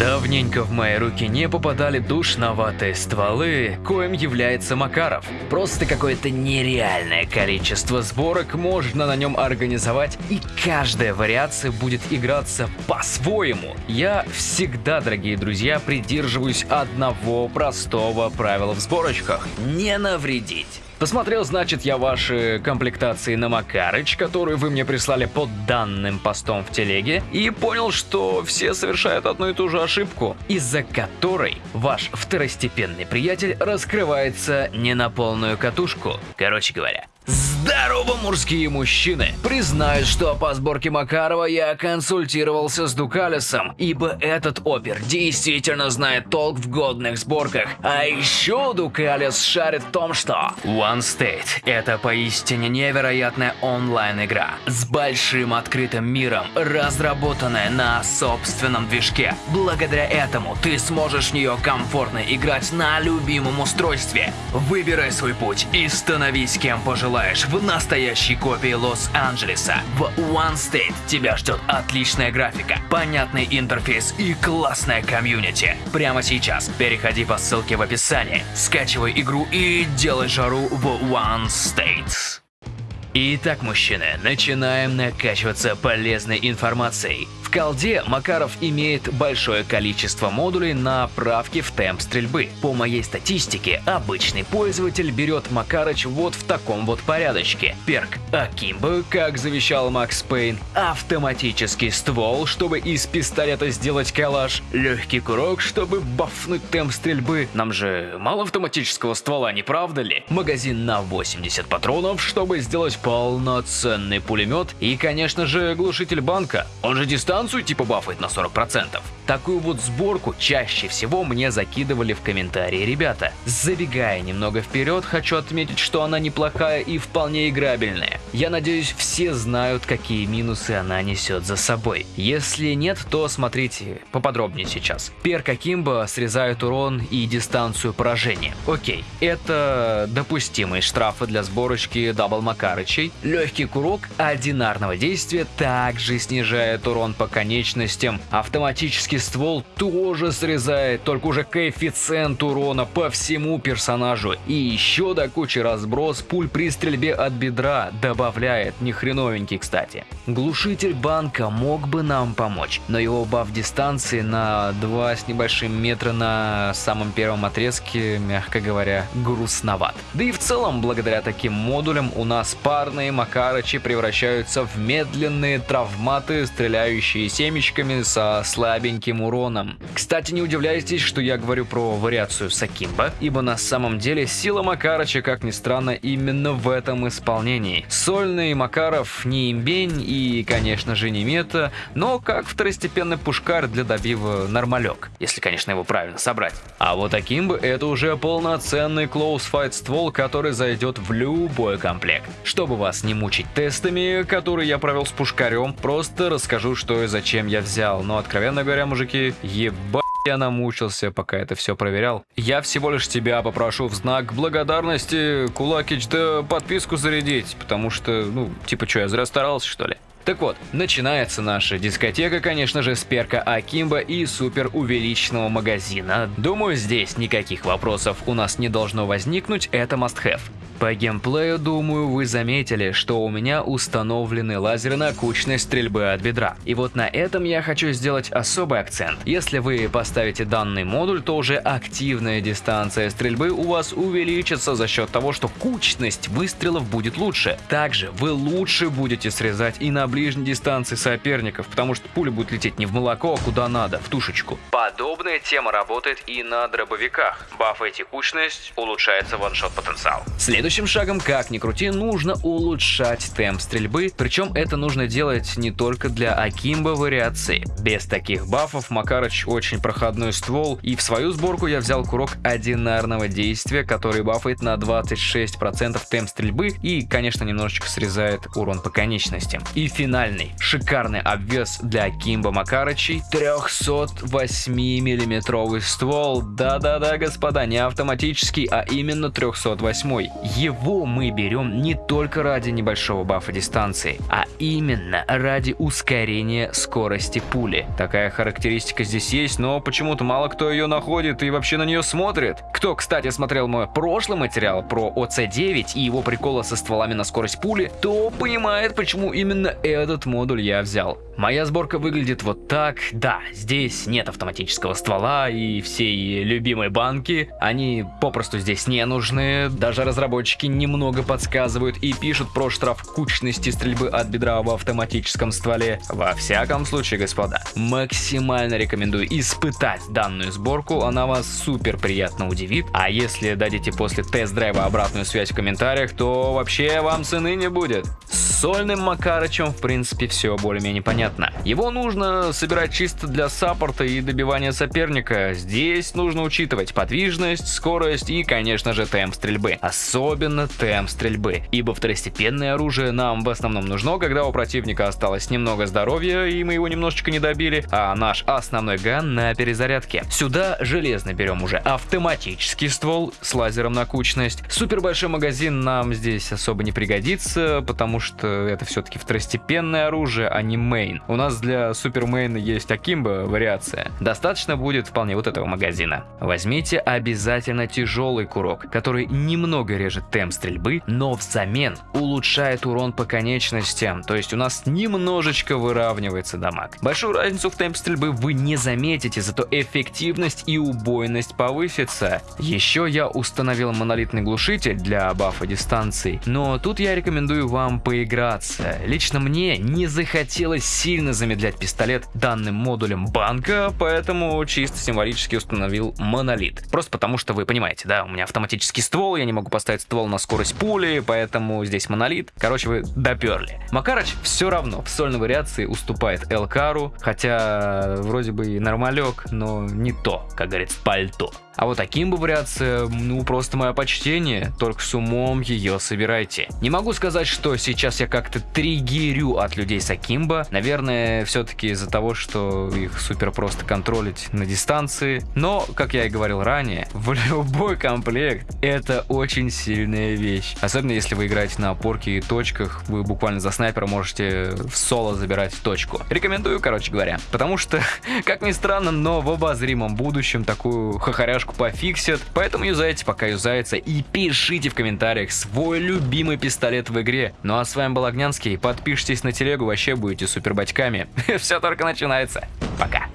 Давненько в мои руки не попадали душноватые стволы, коим является Макаров. Просто какое-то нереальное количество сборок можно на нем организовать, и каждая вариация будет играться по-своему. Я всегда, дорогие друзья, придерживаюсь одного простого правила в сборочках – не навредить. Посмотрел, значит, я ваши комплектации на Макарыч, которую вы мне прислали под данным постом в телеге, и понял, что все совершают одну и ту же ошибку, из-за которой ваш второстепенный приятель раскрывается не на полную катушку. Короче говоря, Здорово, мужские мужчины! Признаюсь, что по сборке Макарова я консультировался с Дукалисом, ибо этот опер действительно знает толк в годных сборках. А еще Дукалис шарит в том, что One State – это поистине невероятная онлайн-игра с большим открытым миром, разработанная на собственном движке. Благодаря этому ты сможешь в нее комфортно играть на любимом устройстве. Выбирай свой путь и становись кем пожелаешь в настоящей копии Лос-Анджелеса. В One State тебя ждет отличная графика, понятный интерфейс и классная комьюнити. Прямо сейчас переходи по ссылке в описании, скачивай игру и делай жару в One State. Итак, мужчины, начинаем накачиваться полезной информацией. В колде Макаров имеет большое количество модулей на правки в темп стрельбы. По моей статистике, обычный пользователь берет Макарыч вот в таком вот порядочке. Перк Акимбо, как завещал Макс Пейн, автоматический ствол, чтобы из пистолета сделать калаш, легкий курок, чтобы бафнуть темп стрельбы. Нам же мало автоматического ствола, не правда ли? Магазин на 80 патронов, чтобы сделать полноценный пулемет и, конечно же, глушитель банка. Он же дистанцию типа бафает на 40%. Такую вот сборку чаще всего мне закидывали в комментарии ребята. Забегая немного вперед, хочу отметить, что она неплохая и вполне играбельная. Я надеюсь, все знают, какие минусы она несет за собой. Если нет, то смотрите поподробнее сейчас. Перк Akimbo срезает урон и дистанцию поражения. Окей, это допустимые штрафы для сборочки Double Макарычей. Легкий курок одинарного действия также снижает урон по конечностям. Автоматически ствол тоже срезает, только уже коэффициент урона по всему персонажу. И еще до кучи разброс пуль при стрельбе от бедра добавляет, не хреновенький, кстати. Глушитель банка мог бы нам помочь, но его баф дистанции на 2 с небольшим метра на самом первом отрезке, мягко говоря, грустноват. Да и в целом, благодаря таким модулям, у нас парные Макарычи превращаются в медленные травматы, стреляющие семечками со слабеньким таким уроном. Кстати, не удивляйтесь, что я говорю про вариацию Сакимба, ибо на самом деле сила Макарыча, как ни странно, именно в этом исполнении. Сольный Макаров не имбень и, конечно же, не мета, но как второстепенный пушкарь для добива нормалек, если, конечно, его правильно собрать. А вот Акимба это уже полноценный клоусфайт ствол, который зайдет в любой комплект. Чтобы вас не мучить тестами, которые я провел с пушкарем, просто расскажу, что и зачем я взял, но, откровенно говоря, мужики, ебать я намучился, пока это все проверял. Я всего лишь тебя попрошу в знак благодарности, Кулакич, да подписку зарядить, потому что, ну, типа что, я зря старался, что ли? Так вот, начинается наша дискотека, конечно же, с перка Акимба и супер увеличенного магазина. Думаю, здесь никаких вопросов у нас не должно возникнуть, это must-have. По геймплею, думаю, вы заметили, что у меня установлены лазеры на кучность стрельбы от бедра. И вот на этом я хочу сделать особый акцент. Если вы поставите данный модуль, то уже активная дистанция стрельбы у вас увеличится за счет того, что кучность выстрелов будет лучше. Также вы лучше будете срезать и на ближней дистанции соперников, потому что пуля будет лететь не в молоко, а куда надо, в тушечку. Подобная тема работает и на дробовиках. Бафаете кучность, улучшается ваншот потенциал. Следующий Следующим шагом, как ни крути, нужно улучшать темп стрельбы, причем это нужно делать не только для Акимба вариации. Без таких бафов Макарыч очень проходной ствол, и в свою сборку я взял курок одинарного действия, который бафает на 26% темп стрельбы и, конечно, немножечко срезает урон по конечностям. И финальный, шикарный обвес для Акимба Макарычей, 308 миллиметровый ствол, да-да-да, господа, не автоматический, а именно 308 его мы берем не только ради небольшого бафа дистанции, а именно ради ускорения скорости пули. Такая характеристика здесь есть, но почему-то мало кто ее находит и вообще на нее смотрит. Кто, кстати, смотрел мой прошлый материал про ОЦ-9 и его приколы со стволами на скорость пули, то понимает, почему именно этот модуль я взял. Моя сборка выглядит вот так. Да, здесь нет автоматического ствола и всей любимой банки. Они попросту здесь не нужны. Даже разработчики немного подсказывают и пишут про штраф кучности стрельбы от бедра в автоматическом стволе. Во всяком случае, господа, максимально рекомендую испытать данную сборку. Она вас супер приятно удивит. А если дадите после тест-драйва обратную связь в комментариях, то вообще вам цены не будет. С сольным Макарычем, в принципе, все более-менее понятно. Его нужно собирать чисто для саппорта и добивания соперника. Здесь нужно учитывать подвижность, скорость и, конечно же, темп стрельбы. Особенно темп стрельбы, ибо второстепенное оружие нам в основном нужно, когда у противника осталось немного здоровья и мы его немножечко не добили, а наш основной ган на перезарядке. Сюда железно берем уже автоматический ствол с лазером на кучность. Супер большой магазин нам здесь особо не пригодится, потому что это все-таки второстепенное оружие, а не мейн. У нас для супермейна есть Акимба вариация. Достаточно будет вполне вот этого магазина. Возьмите обязательно тяжелый курок, который немного режет темп стрельбы, но взамен улучшает урон по конечностям, то есть у нас немножечко выравнивается дамаг. Большую разницу в темпе стрельбы вы не заметите, зато эффективность и убойность повысится. Еще я установил монолитный глушитель для бафа дистанции, но тут я рекомендую вам поиграть играться. Лично мне не захотелось сильно замедлять пистолет данным модулем банка, поэтому чисто символически установил монолит. Просто потому что вы понимаете, да, у меня автоматический ствол, я не могу поставить ствол на скорость пули, поэтому здесь монолит. Короче, вы доперли. Макарыч все равно в сольной вариации уступает Элкару, хотя вроде бы и нормалек, но не то, как говорится, пальто. А вот таким бы вариация, ну просто мое почтение, только с умом ее собирайте. Не могу сказать, что сейчас я как-то триггерю от людей с Акимбо. Наверное, все-таки из-за того, что их супер просто контролить на дистанции. Но, как я и говорил ранее, в любой комплект это очень сильная вещь. Особенно если вы играете на опорке и точках, вы буквально за снайпера можете в соло забирать точку. Рекомендую, короче говоря. Потому что, как ни странно, но в обозримом будущем такую хохоряшку флешку пофиксят, поэтому юзайте пока юзается и пишите в комментариях свой любимый пистолет в игре. Ну а с вами был Огнянский, подпишитесь на телегу, вообще будете супер батьками. Все только начинается. Пока.